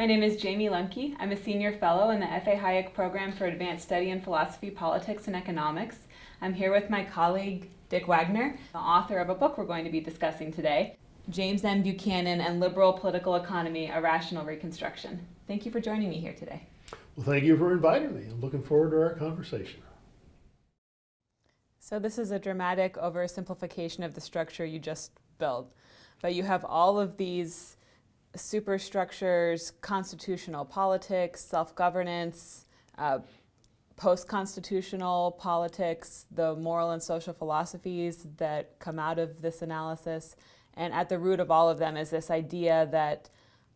My name is Jayme Lemke. I'm a senior fellow in the F.A. Hayek Program for Advanced Study in Philosophy, Politics, and Economics. I'm here with my colleague Dick Wagner, the author of a book we're going to be discussing today, James M. Buchanan and Liberal Political Economy, A Rational Reconstruction. Thank you for joining me here today. Well, thank you for inviting me. I'm looking forward to our conversation. So this is a dramatic oversimplification of the structure you just built. But you have all of these superstructures, constitutional politics, self-governance, uh, post-constitutional politics, the moral and social philosophies that come out of this analysis. And at the root of all of them is this idea that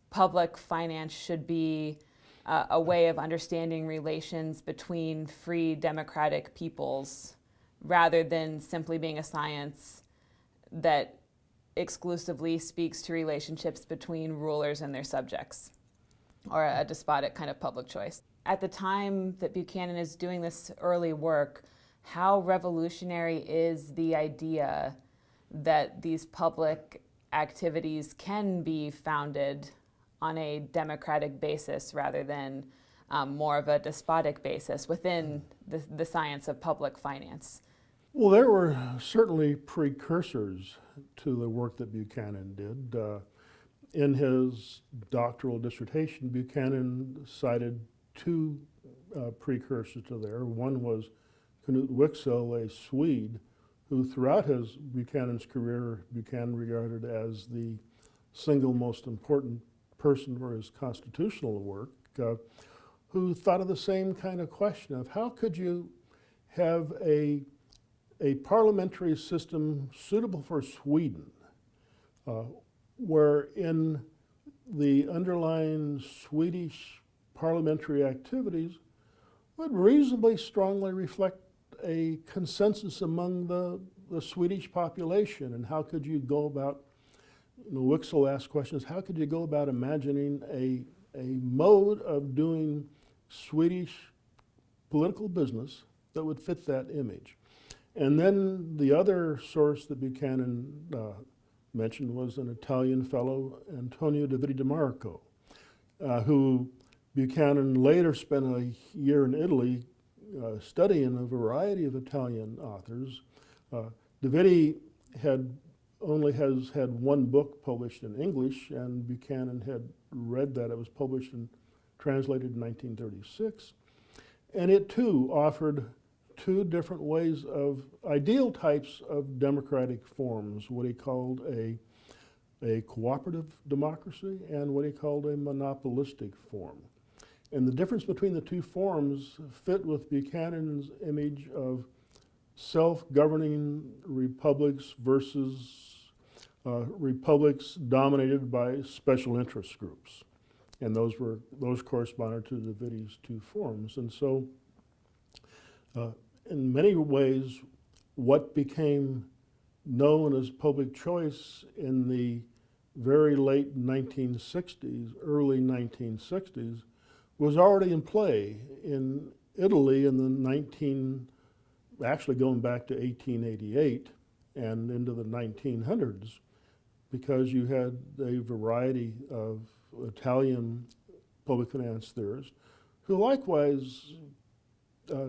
public finance should be uh, a way of understanding relations between free democratic peoples rather than simply being a science that exclusively speaks to relationships between rulers and their subjects, or a despotic kind of public choice. At the time that Buchanan is doing this early work, how revolutionary is the idea that these public activities can be founded on a democratic basis rather than um, more of a despotic basis within the, the science of public finance? Well, there were certainly precursors to the work that Buchanan did. Uh, in his doctoral dissertation, Buchanan cited two uh, precursors to there. One was Knut Wicksell, a Swede, who throughout his Buchanan's career, Buchanan regarded as the single most important person for his constitutional work, uh, who thought of the same kind of question of how could you have a a parliamentary system suitable for Sweden, uh, where in the underlying Swedish parliamentary activities would reasonably strongly reflect a consensus among the, the Swedish population. And how could you go about, you know, Wicksell asked questions, how could you go about imagining a, a mode of doing Swedish political business that would fit that image? And then the other source that Buchanan uh, mentioned was an Italian fellow, Antonio de Viti Marco, uh, who Buchanan later spent a year in Italy uh, studying a variety of Italian authors. Uh, de Viti had only has had one book published in English, and Buchanan had read that. It was published and translated in 1936. And it too offered two different ways of ideal types of democratic forms, what he called a, a cooperative democracy and what he called a monopolistic form. And the difference between the two forms fit with Buchanan's image of self-governing republics versus uh, republics dominated by special interest groups. And those were those corresponded to de Viti's two forms. And so uh, in many ways, what became known as public choice in the very late 1960s, early 1960s, was already in play in Italy in the 19, actually going back to 1888 and into the 1900s, because you had a variety of Italian public finance theorists who likewise uh,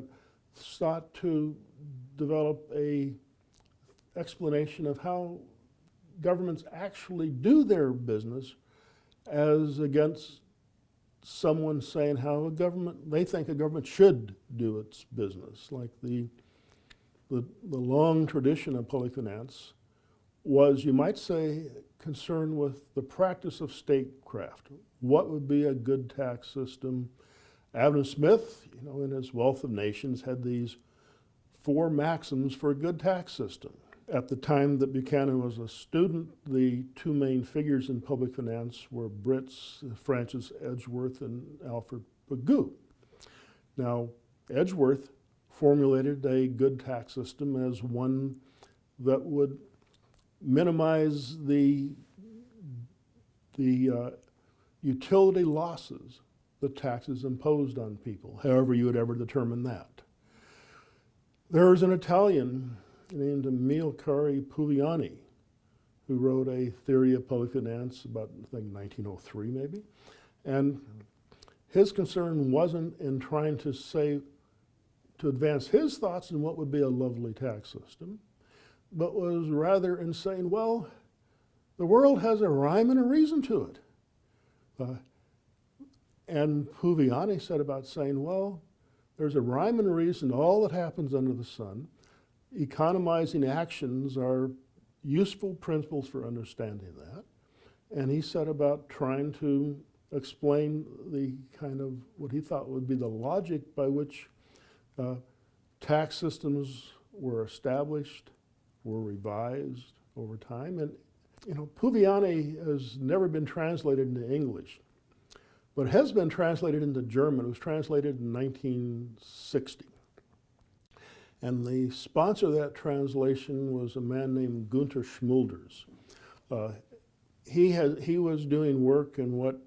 sought to develop a explanation of how governments actually do their business as against someone saying how a government, they think a government should do its business. Like the, the, the long tradition of public finance was, you might say, concerned with the practice of statecraft. What would be a good tax system? Adam Smith, you know, in his Wealth of Nations had these four maxims for a good tax system. At the time that Buchanan was a student, the two main figures in public finance were Brits, Francis Edgeworth and Alfred Pigou. Now, Edgeworth formulated a good tax system as one that would minimize the, the uh, utility losses the taxes imposed on people, however you would ever determine that. There was an Italian named Amilcare Puviani who wrote a theory of public finance about, I think, 1903 maybe. And his concern wasn't in trying to say, to advance his thoughts on what would be a lovely tax system, but was rather in saying, well, the world has a rhyme and a reason to it. Uh, and Puviani said about saying, well, there's a rhyme and reason to all that happens under the sun. Economizing actions are useful principles for understanding that. And he set about trying to explain the kind of what he thought would be the logic by which uh, tax systems were established, were revised over time. And, you know, Puviani has never been translated into English, but it has been translated into German. It was translated in 1960. And the sponsor of that translation was a man named Gunther Schmölders. Uh, he, has, he was doing work in what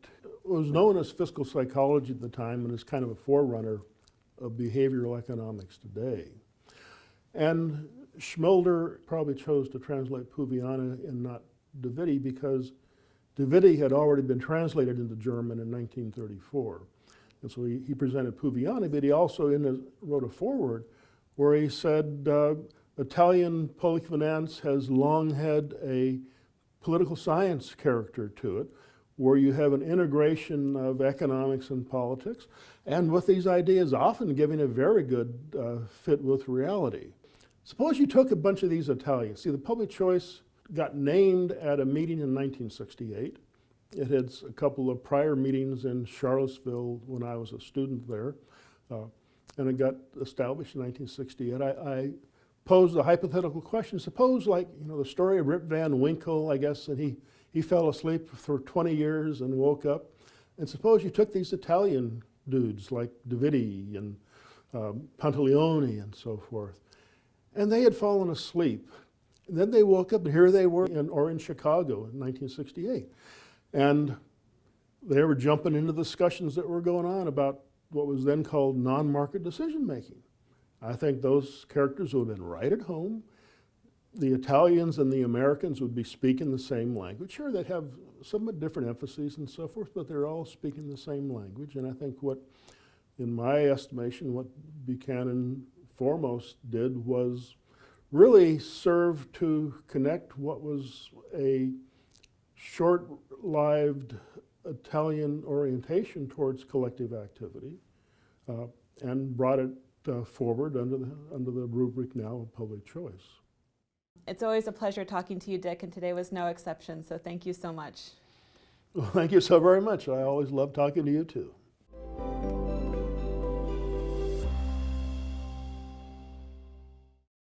was known as fiscal psychology at the time and is kind of a forerunner of behavioral economics today. And Schmulder probably chose to translate Puviani and not de Viti because de Viti had already been translated into German in 1934. And so he, he presented Puviani, but he also wrote a foreword where he said uh, Italian public finance has long had a political science character to it, where you have an integration of economics and politics, and with these ideas often giving a very good uh, fit with reality. Suppose you took a bunch of these Italians. See, the public choice got named at a meeting in 1968. It had a couple of prior meetings in Charlottesville when I was a student there, uh, and it got established in 1968. I, I posed a hypothetical question. Suppose, like, you know, the story of Rip Van Winkle, I guess, and he he fell asleep for 20 years and woke up. And suppose you took these Italian dudes like de Viti and um, Pantaleoni and so forth, and they had fallen asleep. And then they woke up, and here they were in, or in Chicago in 1968. And they were jumping into discussions that were going on about what was then called non-market decision making. I think those characters would have been right at home the Italians and the Americans would be speaking the same language. Sure, they'd have somewhat different emphases and so forth, but they're all speaking the same language. And I think what, in my estimation, what Buchanan foremost did was really serve to connect what was a short-lived Italian orientation towards collective activity uh, and brought it uh, forward under the, under the rubric now of public choice. It's always a pleasure talking to you, Dick, and today was no exception, so thank you so much. Well, thank you so very much. I always love talking to you too.